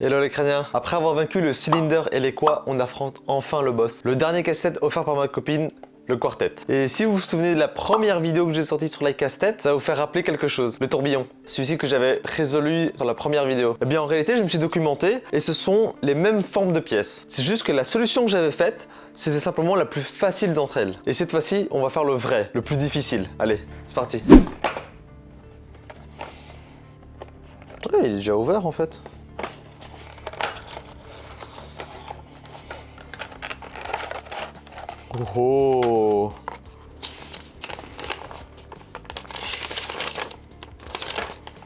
Hello les crâniens Après avoir vaincu le cylinder et les quoi, on affronte enfin le boss. Le dernier casse-tête offert par ma copine, le quartet. Et si vous vous souvenez de la première vidéo que j'ai sortie sur la casse-tête, ça va vous faire rappeler quelque chose. Le tourbillon. Celui-ci que j'avais résolu dans la première vidéo. Eh bien en réalité, je me suis documenté et ce sont les mêmes formes de pièces. C'est juste que la solution que j'avais faite, c'était simplement la plus facile d'entre elles. Et cette fois-ci, on va faire le vrai, le plus difficile. Allez, c'est parti. Il est déjà ouvert en fait. Oh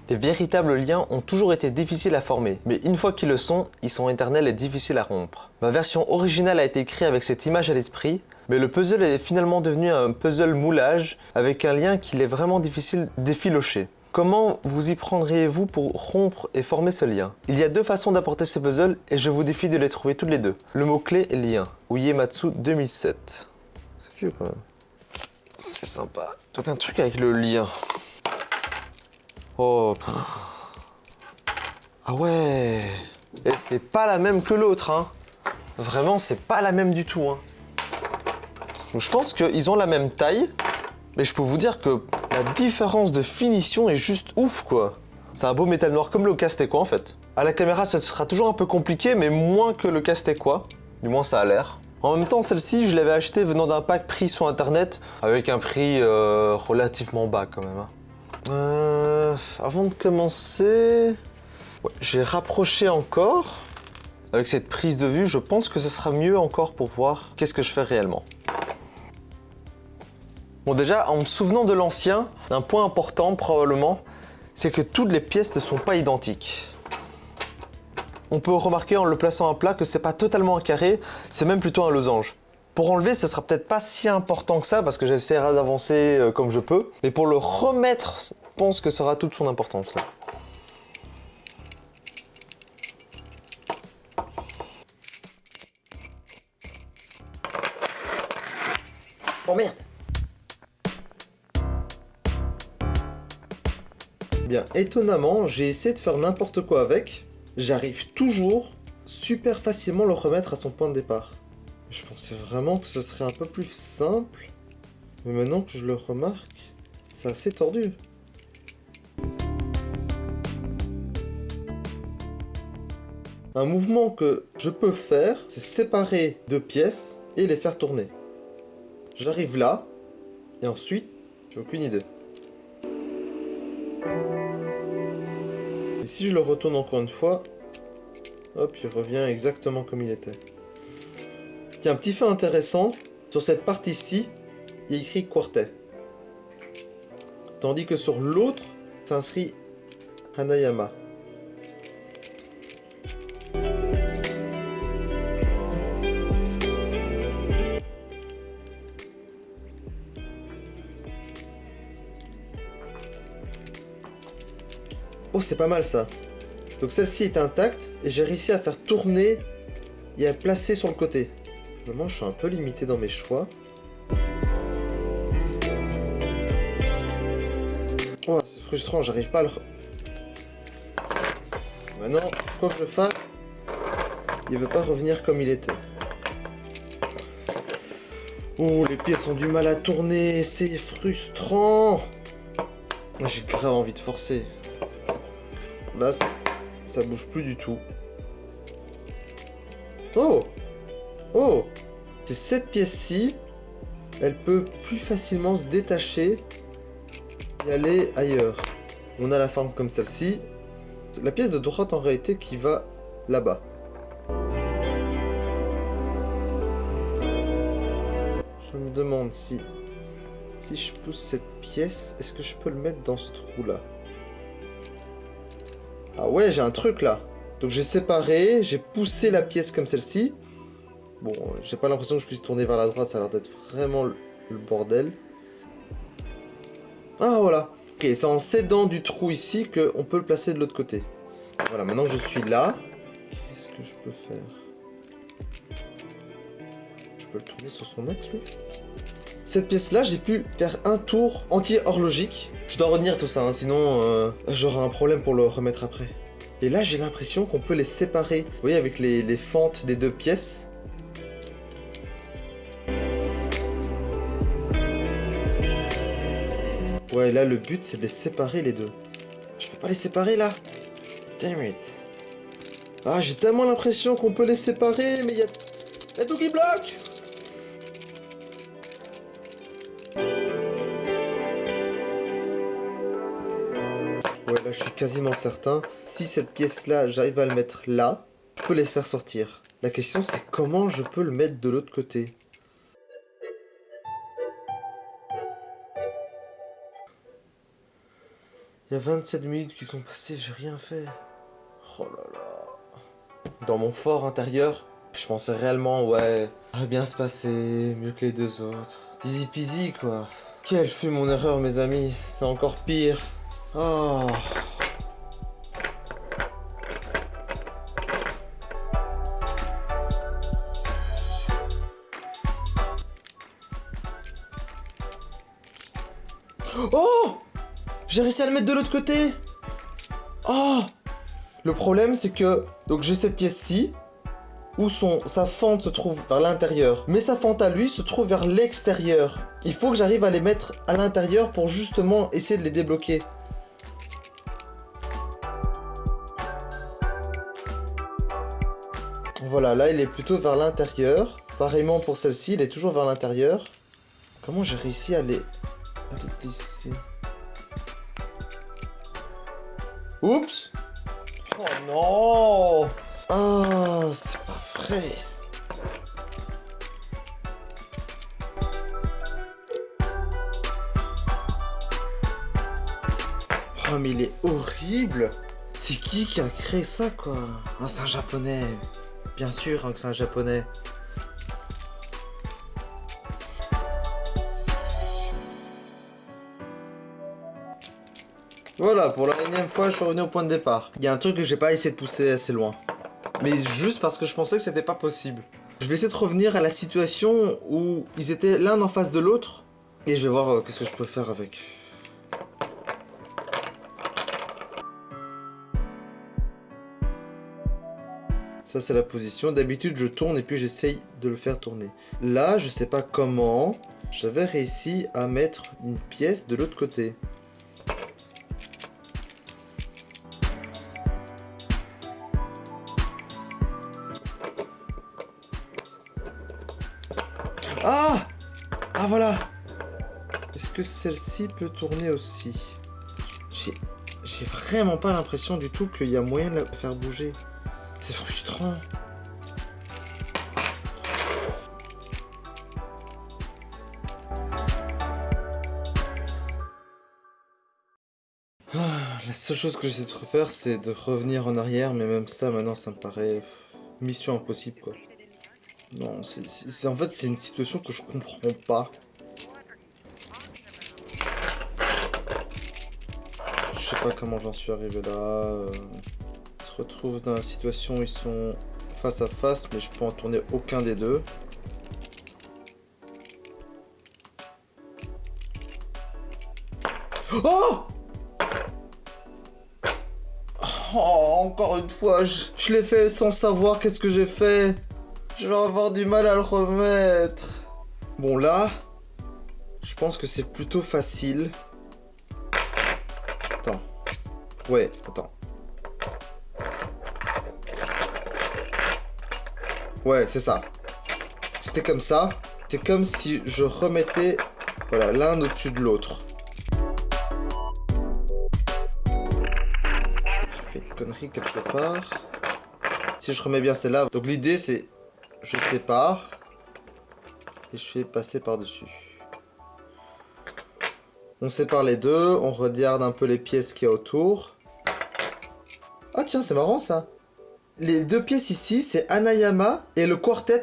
Les véritables liens ont toujours été difficiles à former, mais une fois qu'ils le sont, ils sont éternels et difficiles à rompre. Ma version originale a été écrite avec cette image à l'esprit, mais le puzzle est finalement devenu un puzzle moulage avec un lien qu'il est vraiment difficile d'effilocher. Comment vous y prendriez-vous pour rompre et former ce lien? Il y a deux façons d'apporter ce puzzle et je vous défie de les trouver toutes les deux. Le mot-clé est lien. Uematsu 2007. C'est vieux quand même. C'est sympa. Donc un truc avec le lien. Oh. Ah ouais. Et c'est pas la même que l'autre, hein. Vraiment, c'est pas la même du tout, hein. Je pense qu'ils ont la même taille, mais je peux vous dire que la différence de finition est juste ouf, quoi. C'est un beau métal noir comme le Castequa, en fait. À la caméra, ça sera toujours un peu compliqué, mais moins que le Castequa. Du moins, ça a l'air. En même temps, celle-ci, je l'avais achetée venant d'un pack pris sur internet, avec un prix euh, relativement bas, quand même. Hein. Euh, avant de commencer... J'ai rapproché encore. Avec cette prise de vue, je pense que ce sera mieux encore pour voir qu'est-ce que je fais réellement. Bon déjà, en me souvenant de l'ancien, un point important probablement, c'est que toutes les pièces ne sont pas identiques. On peut remarquer en le plaçant à plat que c'est pas totalement un carré, c'est même plutôt un losange. Pour enlever, ce sera peut-être pas si important que ça parce que j'essaierai d'avancer euh, comme je peux. Mais pour le remettre, je pense que ça aura toute son importance là. Oh merde Étonnamment, j'ai essayé de faire n'importe quoi avec. J'arrive toujours super facilement le remettre à son point de départ. Je pensais vraiment que ce serait un peu plus simple. Mais maintenant que je le remarque, c'est assez tordu. Un mouvement que je peux faire, c'est séparer deux pièces et les faire tourner. J'arrive là, et ensuite, j'ai aucune idée. Et si je le retourne encore une fois, hop, il revient exactement comme il était. Tiens, un petit fait intéressant, sur cette partie-ci, il écrit quartet. Tandis que sur l'autre, s'inscrit Hanayama. Oh, c'est pas mal ça. Donc celle-ci est intacte et j'ai réussi à faire tourner et à placer sur le côté. Vraiment, je suis un peu limité dans mes choix. Oh, c'est frustrant, j'arrive pas à le... Maintenant, quoi que je fasse, il veut pas revenir comme il était. Oh, les pièces ont du mal à tourner, c'est frustrant J'ai grave envie de forcer. Là, ça, bouge plus du tout. Oh Oh C'est cette pièce-ci, elle peut plus facilement se détacher et aller ailleurs. On a la forme comme celle-ci. La pièce de droite en réalité qui va là-bas. Je me demande si... Si je pousse cette pièce, est-ce que je peux le mettre dans ce trou-là? Ah ouais, j'ai un truc là. Donc j'ai séparé, j'ai poussé la pièce comme celle-ci. Bon, j'ai pas l'impression que je puisse tourner vers la droite, ça a l'air d'être vraiment le, bordel. Ah voilà. Ok, c'est en s'aidant du trou ici qu'on peut le placer de l'autre côté. Voilà, maintenant je suis là. Qu'est-ce que je peux faire? Je peux le tourner sur son axe, lui? Cette pièce-là, j'ai pu faire un tour entier horlogique. Je dois retenir tout ça, hein, sinon euh, j'aurai un problème pour le remettre après. Et là, j'ai l'impression qu'on peut les séparer. Vous voyez, avec les, les fentes des deux pièces. Ouais, là, le but, c'est de les séparer, les deux. Je peux pas les séparer, là Damn it. Ah, j'ai tellement l'impression qu'on peut les séparer, mais il y a... y a tout qui bloque quasiment certain. Si cette pièce-là, j'arrive à le mettre là, je peux les faire sortir. La question, c'est comment je peux le mettre de l'autre côté? Il y a 27 minutes qui sont passées, j'ai rien fait. Oh là là. Dans mon fort intérieur, je pensais réellement, ouais, ça va bien se passer, mieux que les deux autres. Easy peasy, quoi. Quelle fut mon erreur, mes amis? C'est encore pire. Oh. J'ai réussi à le mettre de l'autre côté Oh Le problème, c'est que... Donc j'ai cette pièce-ci, où sa fente se trouve vers l'intérieur. Mais sa fente à lui se trouve vers l'extérieur. Il faut que j'arrive à les mettre à l'intérieur pour justement essayer de les débloquer. Voilà, là il est plutôt vers l'intérieur. Pareillement pour celle-ci, il est toujours vers l'intérieur. Comment j'ai réussi à les... à les glisser? Oups. Oh non. Oh, c'est pas vrai. Oh mais il est horrible. C'est qui qui a créé ça quoi? C'est un japonais. Bien sûr hein, que c'est un japonais Voilà, pour la énième fois, je suis revenu au point de départ. Il y a un truc que j'ai pas essayé de pousser assez loin. Mais juste parce que je pensais que c'était pas possible. Je vais essayer de revenir à la situation où ils étaient l'un en face de l'autre. Et je vais voir euh, qu'est-ce que je peux faire avec. Ça c'est la position. D'habitude je tourne et puis j'essaye de le faire tourner. Là je sais pas comment, j'avais réussi à mettre une pièce de l'autre côté. Celle-ci peut tourner aussi J'ai vraiment pas l'impression du tout qu'il y a moyen de la faire bouger. C'est frustrant. Ah, la seule chose que j'essaie de refaire, c'est de revenir en arrière, mais même ça, maintenant, ça me paraît mission impossible. Non, en fait c'est une situation que je comprends pas. Pas comment j'en suis arrivé là. Ils se retrouvent dans la situation où ils sont face à face, mais je peux en tourner aucun des deux. Oh Oh, encore une fois, je, je l'ai fait sans savoir qu'est-ce que j'ai fait. Je vais avoir du mal à le remettre. Bon, là, je pense que c'est plutôt facile. Ouais, attends. Ouais, c'est ça. C'était comme ça. C'est comme si je remettais voilà, l'un au-dessus de l'autre. J'ai fait une connerie quelque part. Si je remets bien celle-là. Donc l'idée c'est je sépare et je fais passer par-dessus. On sépare les deux, on regarde un peu les pièces qu'il y a autour. Ah tiens, c'est marrant ça. Les deux pièces ici, c'est Anayama et le quartet.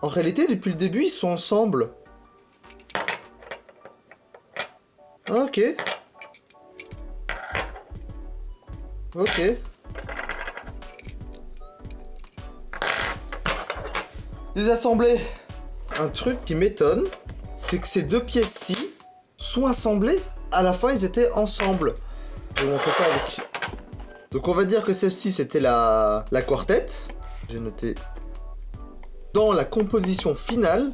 En réalité, depuis le début, ils sont ensemble. Ah, ok. Ok. Désassemblés. Un truc qui m'étonne, c'est que ces deux pièces-ci sont assemblées. À la fin, ils étaient ensemble. Je vais montrer ça avec Donc on va dire que celle-ci c'était la, la quartet. J'ai noté. Dans la composition finale,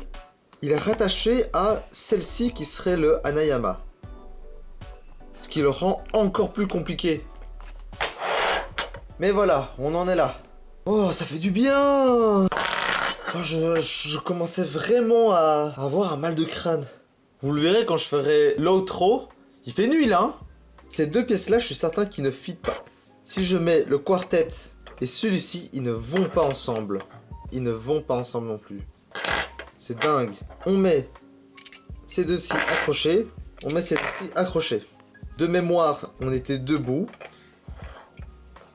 il est rattaché à celle-ci qui serait le Anayama. Ce qui le rend encore plus compliqué. Mais voilà, on en est là. Oh, ça fait du bien oh, je, commençais vraiment à avoir un mal de crâne. Vous le verrez quand je ferai l'outro. Il fait nuit là. Hein. Ces deux pièces-là, je suis certain qu'ils ne fit pas. Si je mets le quartet et celui-ci, ils ne vont pas ensemble. Ils ne vont pas ensemble non plus. C'est dingue. On met ces deux-ci accrochés. On met ces deux-ci accrochés. De mémoire, on était debout.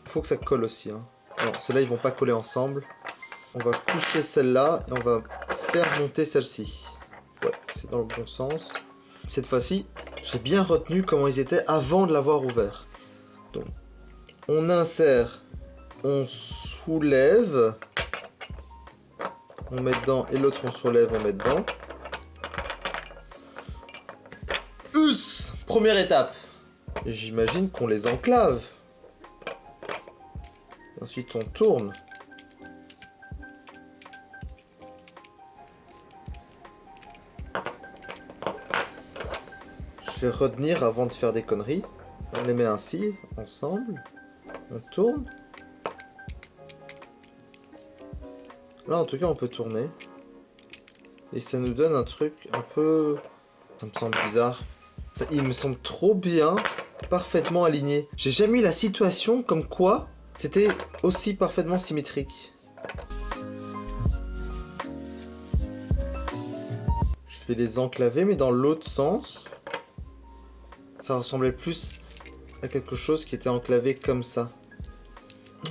Faut que ça colle aussi. Hein. Non, ceux-là, ils vont pas coller ensemble. On va coucher celle-là et on va faire monter celle-ci. Ouais, c'est dans le bon sens. Cette fois-ci, j'ai bien retenu comment ils étaient avant de l'avoir ouvert. On insère, on soulève, on met dedans et l'autre on soulève, on met dedans. Us Première étape. J'imagine qu'on les enclave. Ensuite on tourne. Je vais retenir avant de faire des conneries. On les met ainsi, ensemble. On tourne. Là, en tout cas, on peut tourner. Et ça nous donne un truc un peu... Ça me semble bizarre. il me semble trop bien, parfaitement aligné. J'ai jamais eu la situation comme quoi c'était aussi parfaitement symétrique. Je vais les enclaver, mais dans l'autre sens ça ressemblait plus à quelque chose qui était enclavé comme ça.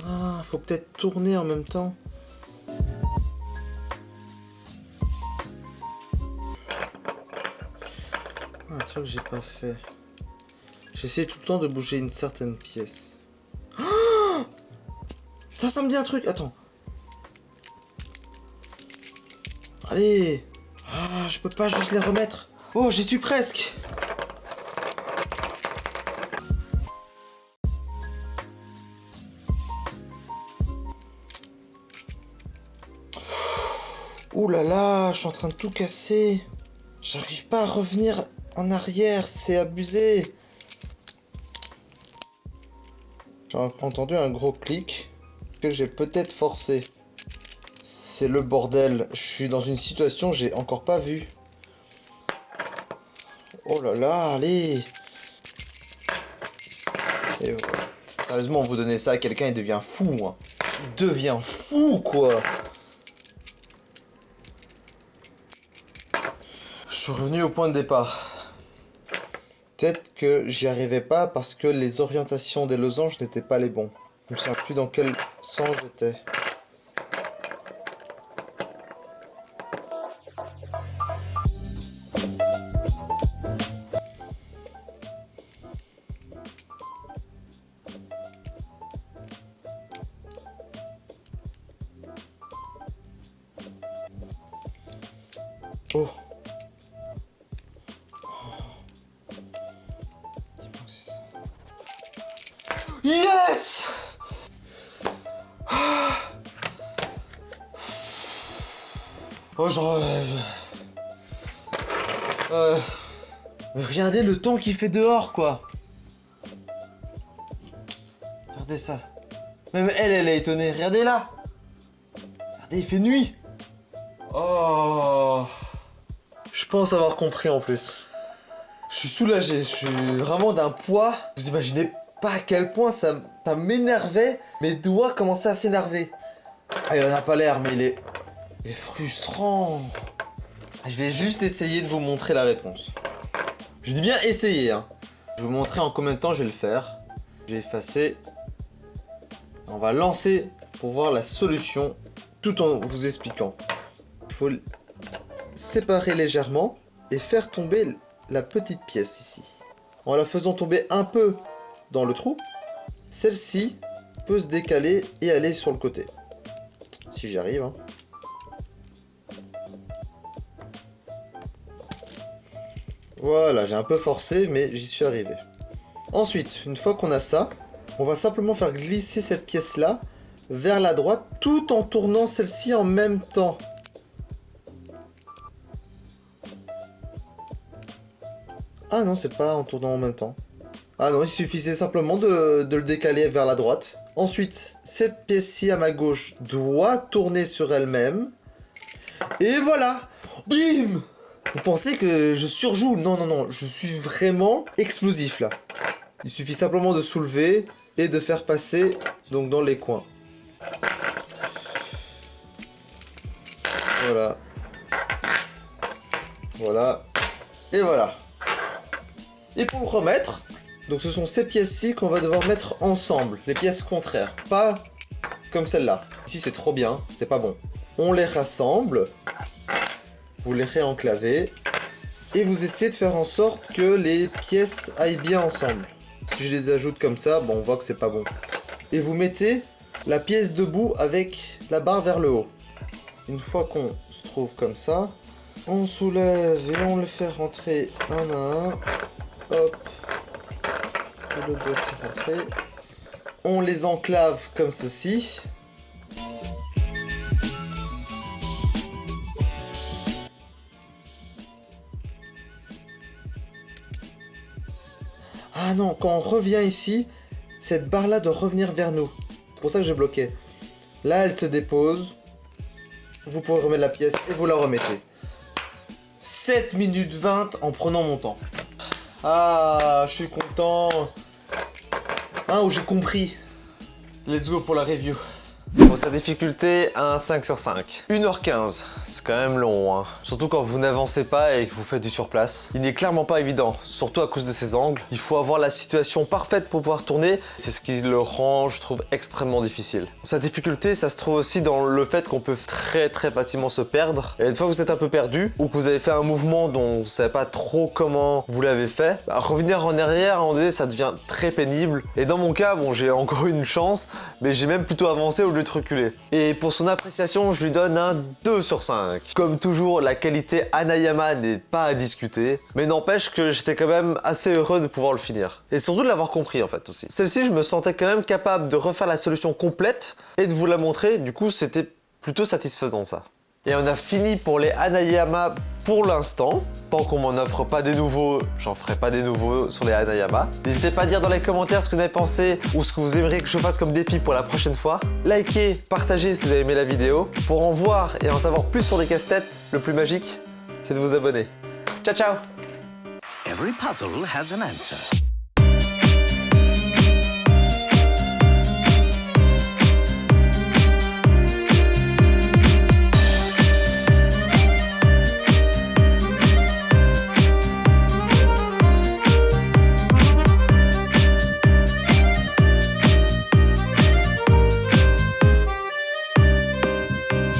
Ah, faut peut-être tourner en même temps. Ah, un truc que j'ai pas fait. J'essaie tout le temps de bouger une certaine pièce. Ah ça, ça me dit un truc. Attends. Allez. Ah, je peux pas juste les remettre. Oh, j'y suis presque. Ouh là là, je suis en train de tout casser. J'arrive pas à revenir en arrière, c'est abusé. J'ai entendu un gros clic que j'ai peut-être forcé. C'est le bordel. Je suis dans une situation que j'ai encore pas vue. Oh là là, allez. Et Sérieusement, vous donnez ça à quelqu'un, il devient fou. Hein. Il devient fou, quoi. Revenu au point de départ. Peut-être que j'y arrivais pas parce que les orientations des losanges n'étaient pas les bons. Je ne sais plus dans quel sens j'étais. Oh, genre... Euh, mais regardez le temps qu'il fait dehors, quoi Regardez ça. Même elle, elle est étonnée. Regardez là Regardez, il fait nuit Oh Je pense avoir compris en plus. Je suis soulagé, je suis vraiment d'un poids. Vous imaginez pas à quel point ça, m'énervait. Mes doigts commençaient à s'énerver. Ah, il en a pas l'air, mais il est, il est frustrant. Je vais juste essayer de vous montrer la réponse. Je dis bien essayer. Hein. Je vais vous montrer en combien de temps je vais le faire. Je vais effacer. On va lancer pour voir la solution tout en vous expliquant. Il faut séparer légèrement et faire tomber la petite pièce ici. En la faisant tomber un peu dans le trou, celle-ci peut se décaler et aller sur le côté. Si j'y arrive. Hein. Voilà, j'ai un peu forcé, mais j'y suis arrivé. Ensuite, une fois qu'on a ça, On va simplement faire glisser cette pièce-là vers la droite tout en tournant celle-ci en même temps. Ah non, c'est pas en tournant en même temps. Ah non, il suffisait simplement de, le décaler vers la droite. Ensuite, cette pièce-ci à ma gauche doit tourner sur elle-même. Et voilà Bim Vous pensez que je surjoue? Non, non, non, je suis vraiment explosif là. Il suffit simplement de soulever et de faire passer donc dans les coins. Voilà. Voilà. Et voilà. Et pour remettre, donc ce sont ces pièces-ci qu'on va devoir mettre ensemble, les pièces contraires, pas comme celle-là. Ici c'est trop bien, c'est pas bon. On les rassemble, vous les réenclavez, et vous essayez de faire en sorte que les pièces aillent bien ensemble. Si je les ajoute comme ça, bon on voit que c'est pas bon. Et vous mettez la pièce debout avec la barre vers le haut. Une fois qu'on se trouve comme ça, on soulève et on le fait rentrer un à un. Hop. Le rentrer. On les enclave comme ceci. Ah non, quand on revient ici, cette barre-là doit revenir vers nous. C'est pour ça que j'ai bloqué. Là, elle se dépose. Vous pouvez remettre la pièce et vous la remettez. 7 minutes 20 en prenant mon temps. Ah, je suis content. Ah, où j'ai compris. Let's go pour la review. Pour sa difficulté, un 5 sur 5. 1h15, c'est quand même long, hein. Surtout quand vous n'avancez pas et que vous faites du surplace. Il n'est clairement pas évident, surtout à cause de ses angles. Il faut avoir la situation parfaite pour pouvoir tourner. C'est ce qui le rend, je trouve, extrêmement difficile. Sa difficulté, ça se trouve aussi dans le fait qu'on peut très très facilement se perdre. Et une fois que vous êtes un peu perdu, ou que vous avez fait un mouvement dont vous ne savez pas trop comment vous l'avez fait, bah, revenir en arrière, à un moment donné, ça devient très pénible. Et dans mon cas, bon, j'ai encore une chance, mais j'ai même plutôt avancé au lieu de reculer. Et pour son appréciation, je lui donne un 2 sur 5. Comme toujours, la qualité Anayama n'est pas à discuter, mais n'empêche que j'étais quand même assez heureux de pouvoir le finir. Et surtout de l'avoir compris en fait aussi. Celle-ci, je me sentais quand même capable de refaire la solution complète et de vous la montrer, du coup c'était plutôt satisfaisant ça. Et on a fini pour les Anayama pour l'instant. Tant qu'on m'en offre pas des nouveaux, j'en ferai pas des nouveaux sur les Anayama. N'hésitez pas à dire dans les commentaires ce que vous avez pensé ou ce que vous aimeriez que je fasse comme défi pour la prochaine fois. Likez, partagez si vous avez aimé la vidéo. Pour en voir et en savoir plus sur des casse-têtes, le plus magique, c'est de vous abonner. Ciao ciao